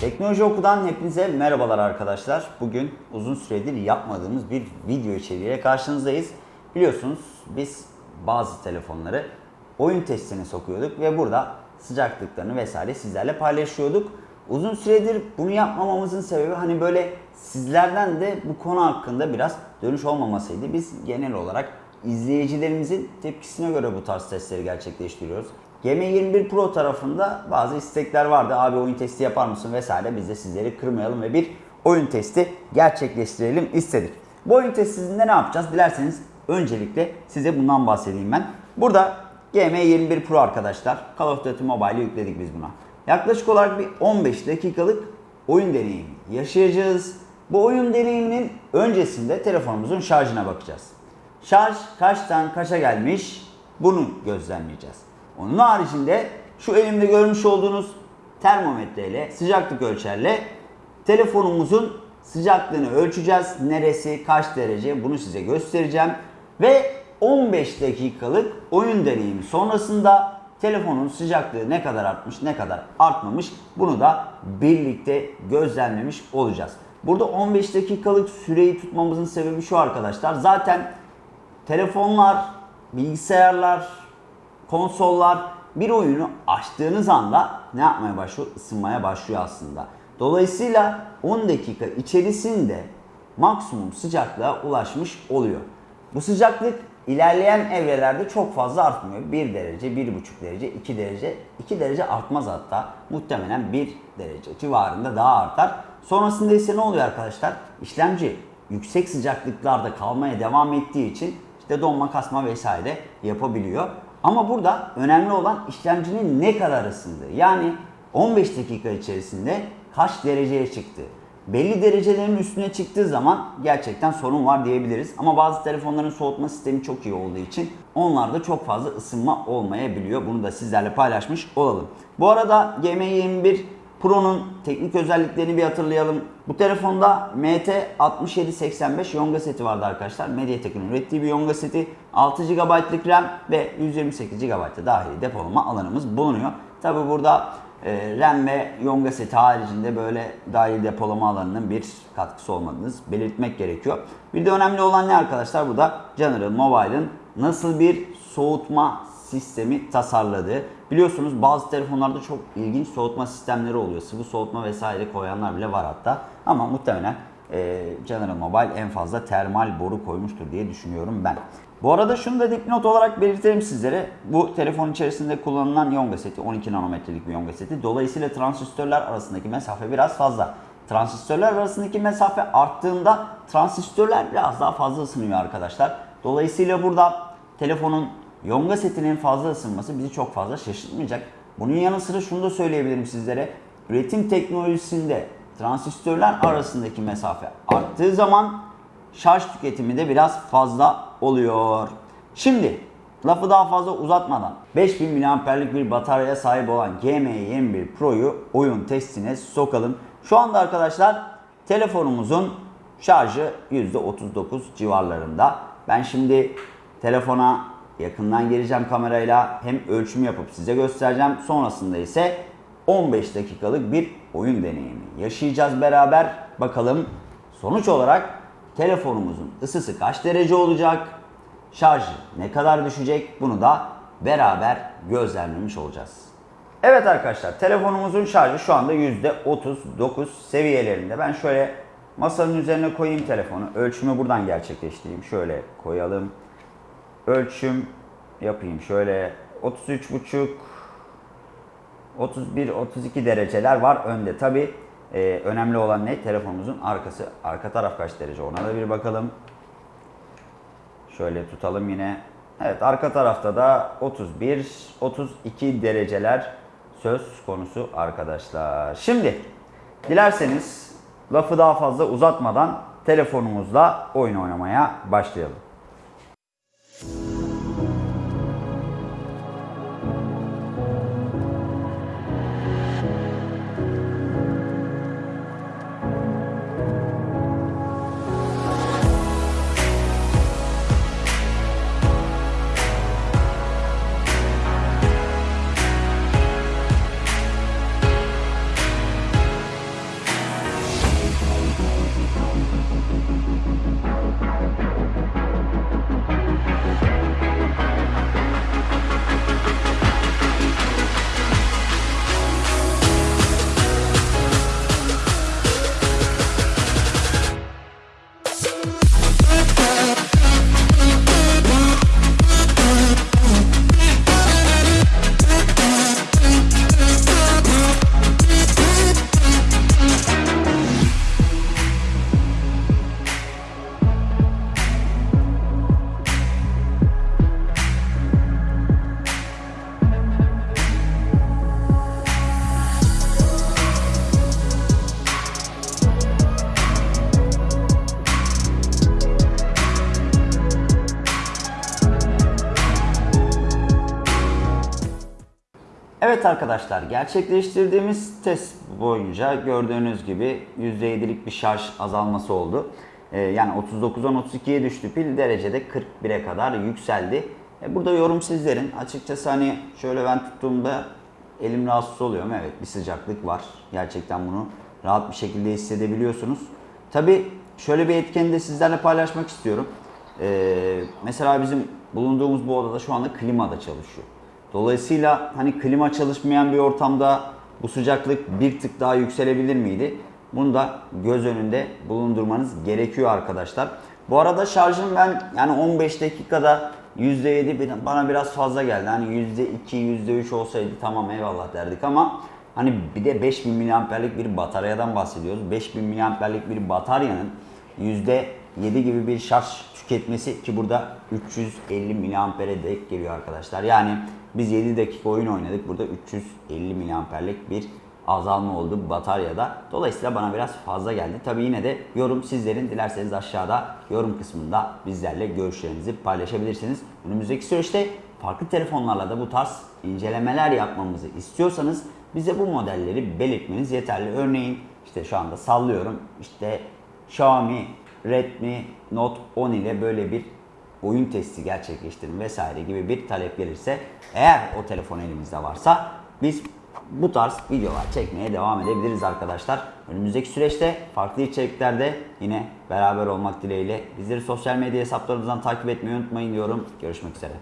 Teknoloji Oku'dan hepinize merhabalar arkadaşlar. Bugün uzun süredir yapmadığımız bir video içeriğiyle karşınızdayız. Biliyorsunuz biz bazı telefonları oyun testine sokuyorduk ve burada sıcaklıklarını vesaire sizlerle paylaşıyorduk. Uzun süredir bunu yapmamamızın sebebi hani böyle sizlerden de bu konu hakkında biraz dönüş olmamasıydı. Biz genel olarak izleyicilerimizin tepkisine göre bu tarz testleri gerçekleştiriyoruz. GM21 Pro tarafında bazı istekler vardı. Abi oyun testi yapar mısın vesaire. Biz de sizleri kırmayalım ve bir oyun testi gerçekleştirelim istedik. Bu oyun testinde ne yapacağız? Dilerseniz öncelikle size bundan bahsedeyim ben. Burada GM21 Pro arkadaşlar. Call of Duty Mobile'i yükledik biz buna. Yaklaşık olarak bir 15 dakikalık oyun deneyimi yaşayacağız. Bu oyun deneyiminin öncesinde telefonumuzun şarjına bakacağız. Şarj kaçtan kaça gelmiş bunu gözlemleyeceğiz. Onun haricinde şu elimde görmüş olduğunuz termometreyle, sıcaklık ölçerle telefonumuzun sıcaklığını ölçeceğiz. Neresi, kaç derece bunu size göstereceğim. Ve 15 dakikalık oyun deneyimi sonrasında telefonun sıcaklığı ne kadar artmış, ne kadar artmamış bunu da birlikte gözlemlemiş olacağız. Burada 15 dakikalık süreyi tutmamızın sebebi şu arkadaşlar. Zaten telefonlar, bilgisayarlar, konsollar bir oyunu açtığınız anda ne yapmaya başlıyor? Isınmaya başlıyor aslında. Dolayısıyla 10 dakika içerisinde maksimum sıcaklığa ulaşmış oluyor. Bu sıcaklık ilerleyen evrelerde çok fazla artmıyor. 1 derece, 1,5 derece, 2 derece, 2 derece artmaz hatta. Muhtemelen 1 derece civarında daha artar. Sonrasında ise ne oluyor arkadaşlar? İşlemci yüksek sıcaklıklarda kalmaya devam ettiği için işte donma, kasma vesaire yapabiliyor. Ama burada önemli olan işlemcinin ne kadar ısındığı. Yani 15 dakika içerisinde kaç dereceye çıktı. Belli derecelerin üstüne çıktığı zaman gerçekten sorun var diyebiliriz. Ama bazı telefonların soğutma sistemi çok iyi olduğu için onlarda çok fazla ısınma olmayabiliyor. Bunu da sizlerle paylaşmış olalım. Bu arada GM21 Pro'nun teknik özelliklerini bir hatırlayalım. Bu telefonda MT6785 Yonga seti vardı arkadaşlar. Mediatek'in ürettiği bir Yonga seti. 6 GB'lık RAM ve 128 GB dahili depolama alanımız bulunuyor. Tabi burada e, RAM ve Yonga seti haricinde böyle dahil depolama alanının bir katkısı olmadığını belirtmek gerekiyor. Bir de önemli olan ne arkadaşlar? Bu da General Mobile'ın nasıl bir soğutma sistemi tasarladığı. Biliyorsunuz bazı telefonlarda çok ilginç soğutma sistemleri oluyor. Sıvı soğutma vesaire koyanlar bile var hatta. Ama muhtemelen e, General Mobile en fazla termal boru koymuştur diye düşünüyorum ben. Bu arada şunu da dipnot olarak belirtelim sizlere. Bu telefon içerisinde kullanılan Yonga seti 12 nanometrelik bir Yonga seti. Dolayısıyla transistörler arasındaki mesafe biraz fazla. Transistörler arasındaki mesafe arttığında transistörler biraz daha fazla ısınıyor arkadaşlar. Dolayısıyla burada telefonun Yonga setinin fazla ısınması bizi çok fazla şaşırtmayacak. Bunun yanı sıra şunu da söyleyebilirim sizlere. Üretim teknolojisinde transistörler arasındaki mesafe arttığı zaman şarj tüketimi de biraz fazla oluyor. Şimdi lafı daha fazla uzatmadan 5000 mAh'lik bir bataryaya sahip olan GM21 Pro'yu oyun testine sokalım. Şu anda arkadaşlar telefonumuzun şarjı %39 civarlarında. Ben şimdi telefona yakından geleceğim kamerayla hem ölçüm yapıp size göstereceğim. Sonrasında ise 15 dakikalık bir oyun deneyimi yaşayacağız beraber. Bakalım sonuç olarak telefonumuzun ısısı kaç derece olacak? Şarjı ne kadar düşecek? Bunu da beraber gözlemlemiş olacağız. Evet arkadaşlar telefonumuzun şarjı şu anda %39 seviyelerinde. Ben şöyle masanın üzerine koyayım telefonu. Ölçümü buradan gerçekleştireyim. Şöyle koyalım. Ölçüm yapayım. Şöyle 33,5 31-32 dereceler var önde. Tabi e, önemli olan ne? Telefonumuzun arkası. Arka taraf kaç derece? Ona da bir bakalım. Şöyle tutalım yine. Evet arka tarafta da 31-32 dereceler söz konusu arkadaşlar. Şimdi dilerseniz lafı daha fazla uzatmadan telefonumuzla oyun oynamaya başlayalım. Evet arkadaşlar gerçekleştirdiğimiz test boyunca gördüğünüz gibi %7'lik bir şarj azalması oldu. Ee, yani 39'dan 32'ye düştü pil derecede 41'e kadar yükseldi. E, burada yorum sizlerin. Açıkçası hani şöyle ben tuttuğumda elim rahatsız oluyorum. Evet bir sıcaklık var. Gerçekten bunu rahat bir şekilde hissedebiliyorsunuz. Tabi şöyle bir etkeni de sizlerle paylaşmak istiyorum. Ee, mesela bizim bulunduğumuz bu odada şu anda klima da çalışıyor. Dolayısıyla hani klima çalışmayan bir ortamda bu sıcaklık bir tık daha yükselebilir miydi? Bunu da göz önünde bulundurmanız gerekiyor arkadaşlar. Bu arada şarjım ben yani 15 dakikada %7 bir- bana biraz fazla geldi. Hani %2, %3 olsaydı tamam eyvallah derdik ama hani bir de 5000 miliamperlik bir bataryadan bahsediyoruz. 5000 miliamperlik bir bataryanın %7 gibi bir şarj tüketmesi ki burada 350 miliampere denk geliyor arkadaşlar. Yani biz 7 dakika oyun oynadık. Burada 350 miliamperlik bir azalma oldu bataryada. Dolayısıyla bana biraz fazla geldi. Tabi yine de yorum sizlerin. Dilerseniz aşağıda yorum kısmında bizlerle görüşlerinizi paylaşabilirsiniz. Önümüzdeki süreçte farklı telefonlarla da bu tarz incelemeler yapmamızı istiyorsanız bize bu modelleri belirtmeniz yeterli. Örneğin işte şu anda sallıyorum. İşte Xiaomi Redmi Note 10 ile böyle bir oyun testi gerçekleştirin vesaire gibi bir talep gelirse eğer o telefon elimizde varsa biz bu tarz videolar çekmeye devam edebiliriz arkadaşlar. Önümüzdeki süreçte farklı içeriklerde yine beraber olmak dileğiyle bizleri sosyal medya hesaplarımızdan takip etmeyi unutmayın diyorum. Görüşmek üzere.